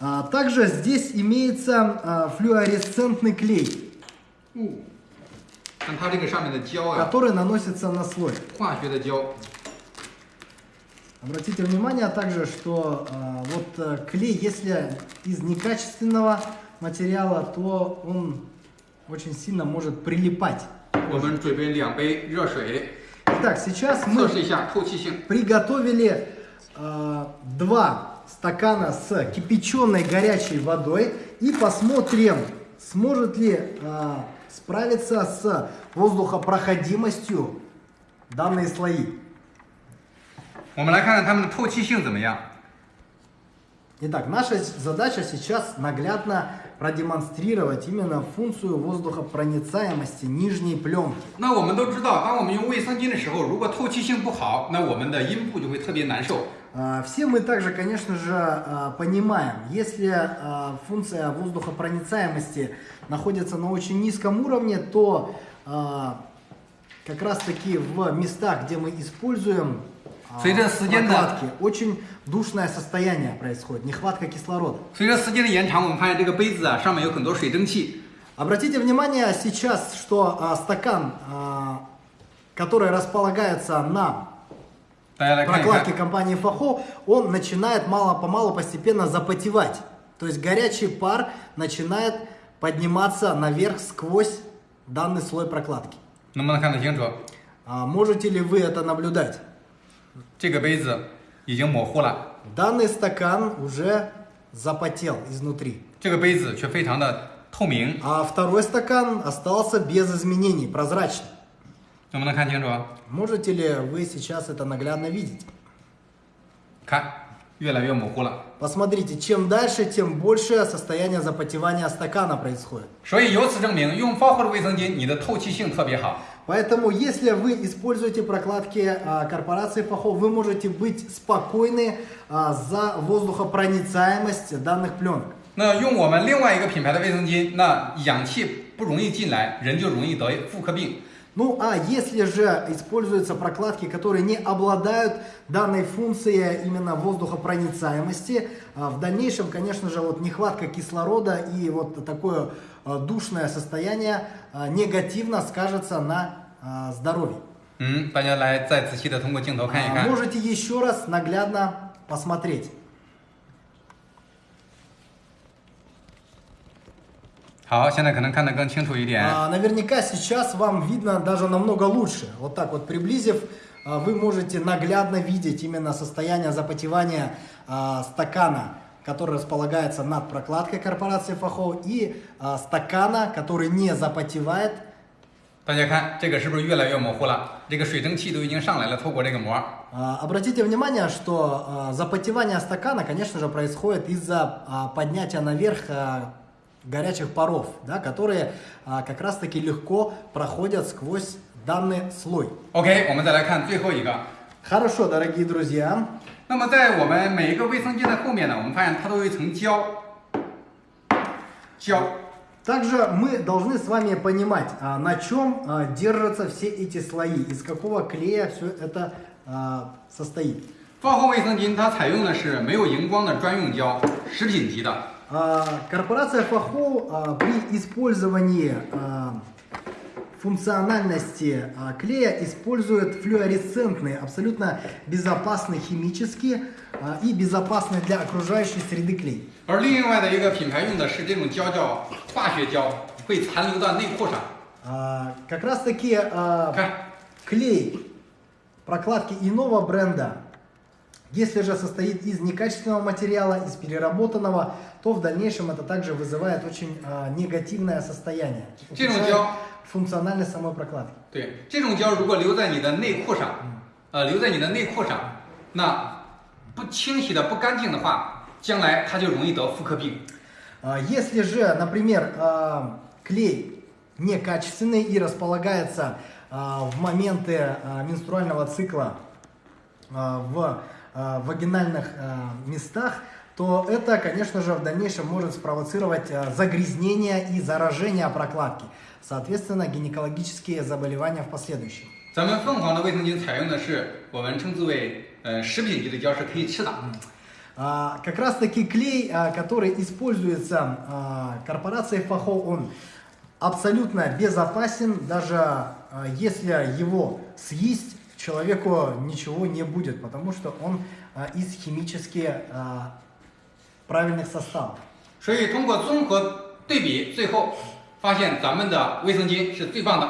А, также здесь имеется а, флюоресцентный клей, 哦，看它这个上面的胶啊， который наносится на слой. 化学的胶。 Обратите внимание также, что э, вот э, клей, если из некачественного материала, то он очень сильно может прилипать. Итак, сейчас мы приготовили э, а, два стакана с кипяченой горячей водой и посмотрим, сможет ли э, справиться с воздухопроходимостью данные слои. 我们来看看它们的透气性怎么样。 Итак, наша задача сейчас наглядно продемонстрировать именно функцию воздухопроницаемости нижней пленки. 那我们都知道，当我们用卫生巾的时候，如果透气性不好，那我们的阴部就会特别难受。 А, Все мы также, конечно же, а, понимаем, если а, функция воздухопроницаемости находится на очень низком уровне, то а, как раз таки в местах, где мы используем а, 随着时间的- прокладки, очень душное состояние происходит, нехватка кислорода. 随着时间的延长，我们发现这个杯子啊上面有很多水蒸气， Обратите внимание сейчас, что а, стакан, а, который располагается на 大家来看一 прокладки 看。 компании Фахо, он начинает мало-помалу постепенно запотевать. То есть горячий пар начинает подниматься наверх сквозь данный слой прокладки. 能不能看得清楚？ А, можете ли вы это наблюдать? 这个杯子已经模糊了， Данный стакан уже запотел изнутри. 这个杯子却非常的透明， А второй стакан остался без изменений, прозрачный. 能不能看清楚？ Можете ли вы сейчас это наглядно видеть? 看，越来越模糊了。 Посмотрите, чем дальше, тем больше состояние запотевания стакана происходит. 所以由此证明，用包厚的卫生巾，你的透气性特别好。 Поэтому, если вы используете прокладки а, корпорации Фахо, вы можете быть спокойны а, за воздухопроницаемость данных пленок. 那用我们另外一个品牌的卫生巾，那氧气不容易进来，人就容易得妇科病。 Ну а если же используются прокладки, которые не обладают данной функцией именно воздухопроницаемости, а, в дальнейшем, конечно же, вот нехватка кислорода и вот такое а, душное состояние а, негативно скажется на а, здоровье. 嗯，大家来再仔细的通过镜头看一 А, 看。 Можете еще раз наглядно посмотреть. А, наверняка сейчас вам видно даже намного лучше. Вот так вот приблизив, а, вы можете наглядно видеть именно состояние запотевания а, стакана, который располагается над прокладкой корпорации Фахо, и а, стакана, который не запотевает. 大家看这个是不是越来越模糊了？这个水蒸气都已经上来了，透过这个膜。 А, Обратите внимание, что а, запотевание стакана, конечно же, происходит из-за а, поднятия наверх а, горячих паров, да, которые а, как раз-таки легко проходят сквозь данный слой. OK，我们再来看最后一个。 Хорошо, дорогие друзья. 那么在我们每一个卫生巾的后面呢，我们发现它都有一层胶，胶。 Также мы должны с вами понимать, а, на чем а, держатся все эти слои, из какого клея все это а, состоит. 发后卫生巾它采用的是没有荧光的专用胶，食品级的。 А, Корпорация Фахо а, при использовании а, функциональности а, клея использует флуоресцентные, абсолютно безопасные химически а, и безопасные для окружающей среды клей. 而另外的一个品牌用的是这种胶叫化学胶，会残留到内裤上。 А, Как раз таки а, 看， клей прокладки иного бренда, если же состоит из некачественного материала, из переработанного, то в дальнейшем это также вызывает очень а, негативное состояние. 这种 ухудшает 胶， функциональность самой прокладки. 对，这种胶如果留在你的内裤上，呃，留在你的内裤上，那不清洗的不干净的话，将来它就容易得妇科病。 А, Если же, например, а, клей некачественный и располагается а, в моменты а, менструального цикла а, в а, вагинальных а, местах, то это, конечно же, в дальнейшем может спровоцировать а, загрязнение и заражение прокладки. Соответственно, гинекологические заболевания в последующем. 咱们凤凰的卫生巾采用的是我们称之为呃食品级的胶，是可以吃的。 А, Как раз таки клей, а, который используется а, корпорацией Фахо, он абсолютно безопасен, даже а, если его съесть, человеку ничего не будет, потому что он а, из химически а, правильных составов. 所以通过综合对比，最后发现咱们的卫生巾是最棒的。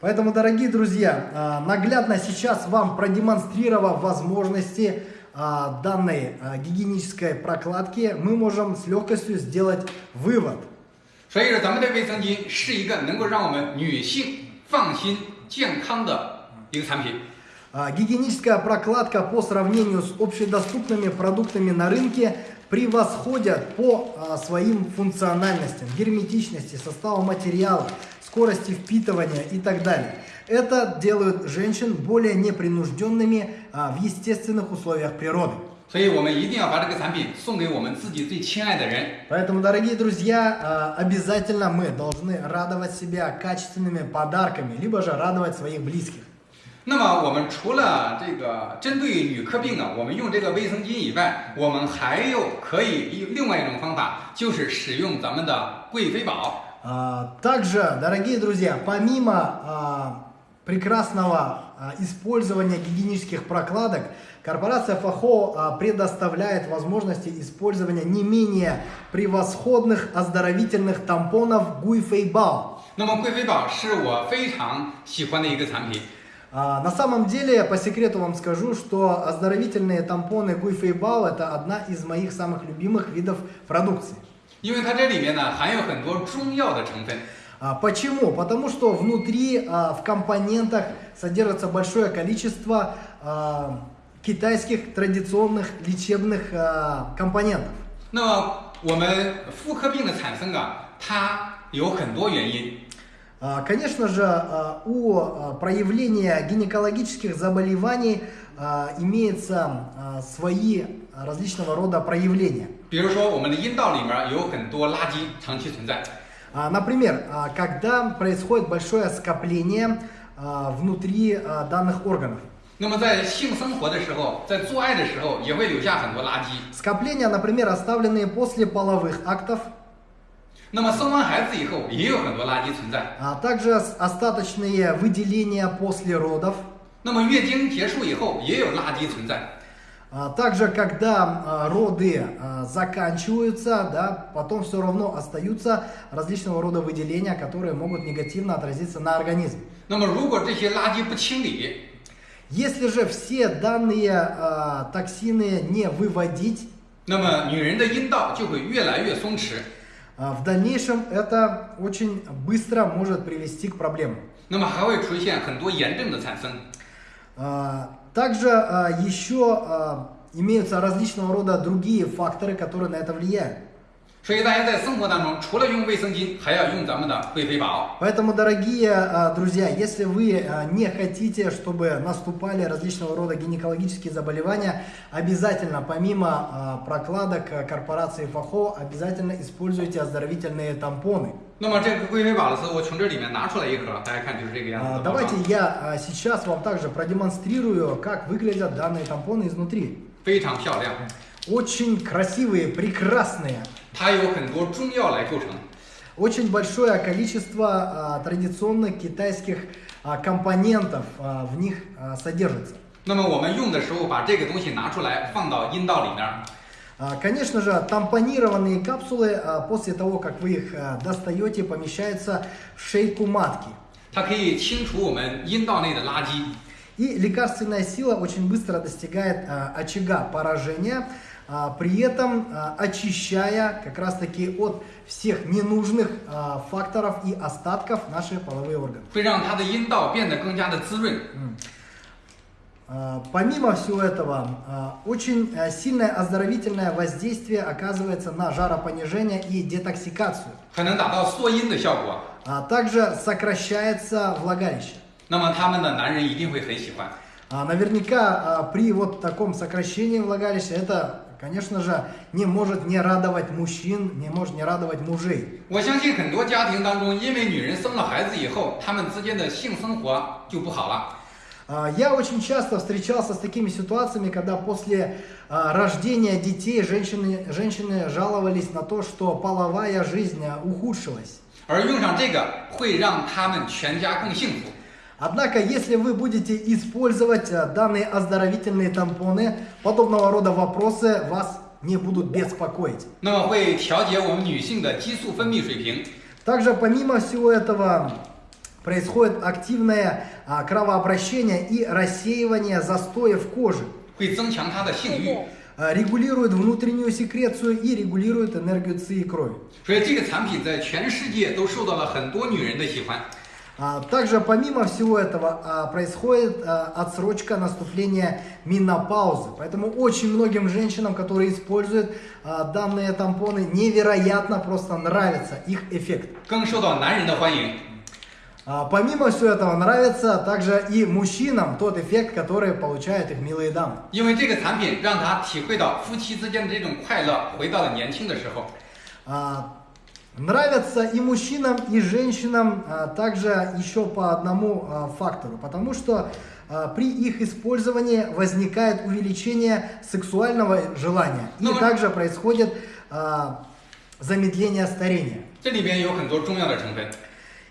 Поэтому, дорогие друзья, а, наглядно сейчас вам продемонстрировав возможности а, данной а, гигиенической прокладки, мы можем с легкостью сделать вывод. 所以说，咱们的卫生巾是一个能够让我们女性放心、健康的 一个产品。 А, Гигиеническая прокладка по сравнению с общедоступными продуктами на рынке превосходят по а, своим функциональностям, герметичности, составу материала, скорости впитывания и так далее. Это делает женщин более непринужденными а, в естественных условиях природы. 所以我们一定要把这个产品送给我们自己最亲爱的人。 Поэтому, дорогие друзья, а, обязательно мы должны радовать себя качественными подарками, либо же радовать своих близких. 那么我们除了这个针对女科病呢，我们用这个卫生巾以外，我们还有可以用另外一种方法，就是使用咱们的贵妃宝。 А, Также, дорогие друзья, помимо а, прекрасного а, использования гигиенических прокладок, корпорация Фахо а, предоставляет возможности использования не менее превосходных оздоровительных тампонов Гуйфейбао. 那么贵妃宝是我非常喜欢的一个产品。 А, На самом деле, по секрету вам скажу, что оздоровительные тампоны Гуйфейбао это одна из моих самых любимых видов продукции. 因为它这里面呢含有很多中药的成分， А, Почему? Потому что внутри а, в компонентах содержится большое количество а, китайских традиционных лечебных а, компонентов. 那么我们妇科病的产生啊，它有很多原因。 А, Конечно же, а, у а, проявления гинекологических заболеваний а, имеется а, свои различного рода проявления. 比如说，我们的阴道里面有很多垃圾长期存在， А, Например, а, когда происходит большое скопление а, внутри а, данных органов. 那么在性生活的时候，在做爱的时候，也会留下很多垃圾。 Скопления, например, оставленные после половых актов, 那么生完孩子以后，也有很多垃圾存在。 а также с- остаточные выделения после родов, 那么月经结束以后，也有垃圾存在。 а также когда а, роды а, заканчиваются, да, потом все равно остаются различного рода выделения, которые могут негативно отразиться на организме. 那么如果这些垃圾不清理， Если же все данные а, токсины не выводить, 那么女人的阴道就会越来越松弛， а, а, в дальнейшем это очень быстро может привести к проблемам. А, также а, еще имеются различного рода другие факторы, которые на это влияют. 所以大家在生活当中，除了用卫生巾，还要用咱们的贵妃宝。 Поэтому, дорогие а, друзья, если вы а, не хотите, чтобы наступали различного рода гинекологические заболевания, обязательно, помимо а, прокладок а, корпорации ФАХО, обязательно используйте оздоровительные тампоны. 那么这个贵妃宝的时候，我从这里面拿出来一盒，大家看就是这个样子 А, 的包装。 Давайте я а, сейчас вам также продемонстрирую, как выглядят данные тампоны изнутри. 非常漂亮， Очень красивые, прекрасные. 它有很多中药来构成。 Очень большое количество а, традиционных китайских а, компонентов а, в них а, содержится. 那么我们用的时候，把这个东西拿出来放到阴道里面， А, Конечно же, тампонированные капсулы, а, после того, как вы их а, достаете, помещаются в шейку матки. 它可以清除我们阴道内的垃圾。 И лекарственная сила очень быстро достигает а, очага поражения, а, при этом а, очищая как раз таки от всех ненужных а, факторов и остатков наши половые органы. 会让它的阴道变得更加的滋润。 А, Помимо всего этого, а, очень а, сильное оздоровительное воздействие оказывается на жаропонижение и детоксикацию. 还能达到缩阴的效果。 А Также сокращается влагалище. 那么他们的男人一定会很喜欢。 А, Наверняка а, при вот таком сокращении влагалища это, конечно же, не может не радовать мужчин, не может не радовать мужей. 我相信很多家庭当中，因为女人生了孩子以后，他们之间的性生活就不好了。 А, Я очень часто встречался с такими ситуациями, когда после а, рождения детей женщины, женщины жаловались на то, что половая жизнь а, ухудшилась. 而用上这个会让他们全家更幸福。 Однако, если вы будете использовать э, данные оздоровительные тампоны, подобного рода вопросы вас не будут беспокоить. Также помимо всего этого происходит активное а, кровообращение и рассеивание застоев кожи. А, регулирует внутреннюю секрецию и регулирует энергию ци и крови. Также помимо всего этого происходит отсрочка наступления менопаузы. Поэтому очень многим женщинам, которые используют данные тампоны, невероятно просто нравится их эффект. Помимо всего этого, нравится также и мужчинам тот эффект, который получают их милые дамы. А, Нравятся и мужчинам, и женщинам а, также еще по одному а, фактору, потому что а, при их использовании возникает увеличение сексуального желания и также происходит замедление старения.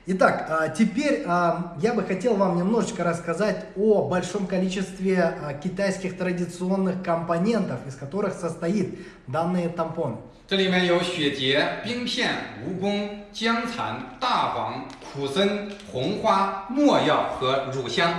Итак, теперь я бы хотел вам немножечко рассказать о большом количестве китайских традиционных компонентов, из которых состоит данный тампон. 这里面有血结、冰片、蜈蚣、姜蚕、大黄、苦参、红花、没药和乳香。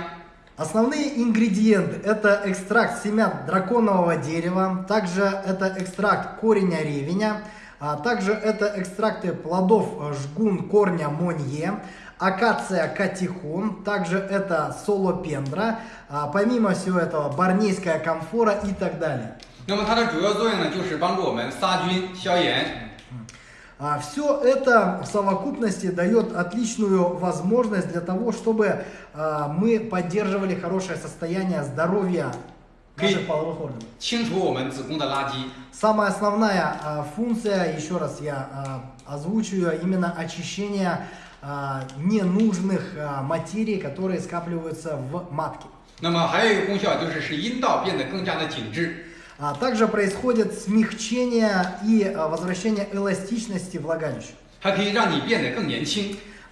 Основные ингредиенты это экстракт семян драконового дерева, также это экстракт кореня ревеня, а также это экстракты плодов э, жгун корня монье, акация катихон, также это солопендра, а помимо всего этого барнейская камфора и так далее. 那么它的主要作用呢，就是帮助我们杀菌、消炎。 Все это в совокупности дает отличную возможность для того, чтобы а, мы поддерживали хорошее состояние здоровья наших Окей. половых органов. 清除我们子宫的垃圾。 Самая основная а, функция, еще раз я а, озвучиваю, именно очищение а, ненужных а, материй, которые скапливаются в матке. 那么还有一个功效就是使阴道变得更加的紧致。 а также происходит смягчение и э, возвращение эластичности влагалища.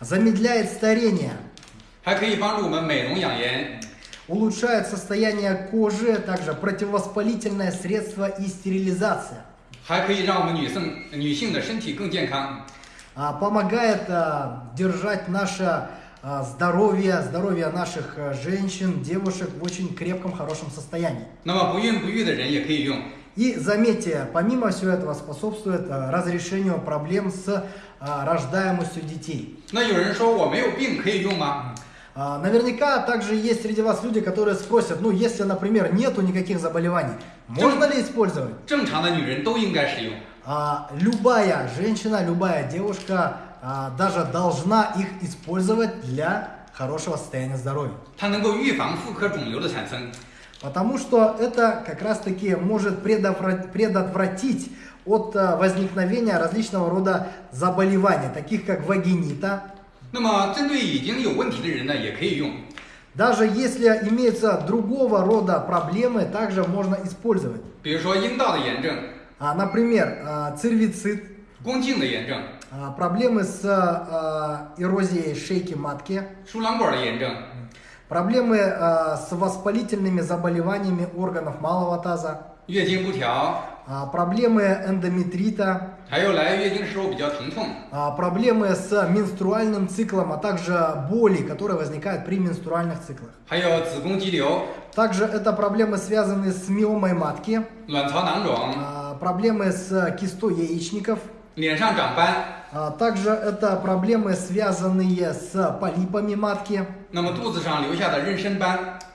Замедляет старение. Улучшает состояние кожи, а также противовоспалительное средство и стерилизация. Помогает э, держать наше здоровья, здоровья наших женщин, девушек в очень крепком, хорошем состоянии. И заметьте, помимо всего этого способствует разрешению проблем с рождаемостью детей. Наверняка также есть среди вас люди, которые спросят, ну если, например, нету никаких заболеваний, можно ли использовать? А, любая женщина, любая девушка а, даже должна их использовать для хорошего состояния здоровья. Потому что это как раз-таки может предотвратить от э, возникновения различного рода заболеваний, таких как вагинита. Ну, даже если имеются другого рода проблемы, также можно использовать. А, например, э, цервицит. А, проблемы с а, а, эрозией шейки матки. Проблемы а, с воспалительными заболеваниями органов малого таза. А, проблемы эндометрита. А, проблемы с менструальным циклом, а также боли, которые возникают при менструальных циклах. Также это проблемы, связанные с миомой матки, проблемы с кистой яичников. А также это проблемы, связанные с полипами матки.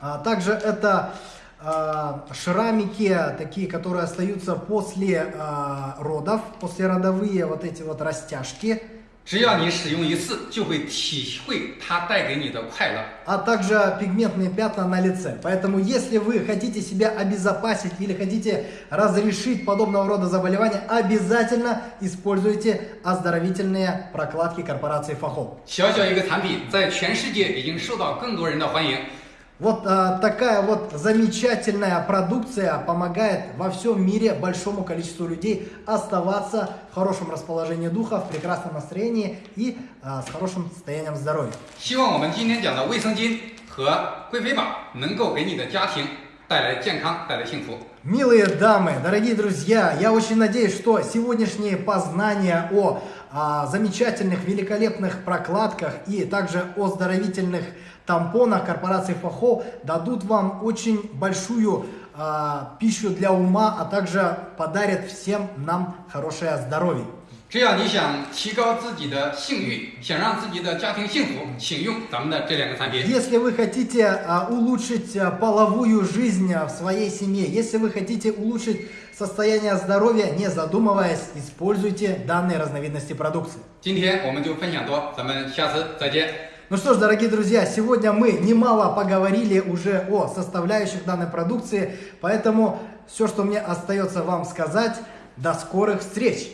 А также это а, шрамики, такие, которые остаются после а, родов, послеродовые вот эти вот растяжки. 只要你使用一次，就会体会它带给你的快乐。 а также пигментные пятна на лице. Поэтому, если вы хотите себя обезопасить или хотите разрешить подобного рода заболевания, обязательно используйте оздоровительные прокладки корпорации Фахол. 小小一个产品，在全世界已经受到更多人的欢迎。 Вот а, такая вот замечательная продукция помогает во всем мире большому количеству людей оставаться в хорошем расположении духа, в прекрасном настроении и а, с хорошим состоянием здоровья. 希望我们今天讲的卫生巾和贵妃宝能够给你的家庭带来健康，带来幸福。 Милые дамы, дорогие друзья, я очень надеюсь, что сегодняшние познания о а, замечательных, великолепных прокладках и также о оздоровительных тампонах корпорации Фахо дадут вам очень большую а, пищу для ума, а также подарят всем нам хорошее здоровье. 只要你想提高自己的性欲，想让自己的家庭幸福，请用咱们的这两个产品。 Если вы хотите а, улучшить а, половую жизнь а, в своей семье, если вы хотите улучшить состояние здоровья, не задумываясь, используйте данные разновидности продукции. 今天我们就分享多，咱们下次再见。 Ну что ж, дорогие друзья, сегодня мы немало поговорили уже о составляющих данной продукции, поэтому все, что мне остается вам сказать, до скорых встреч!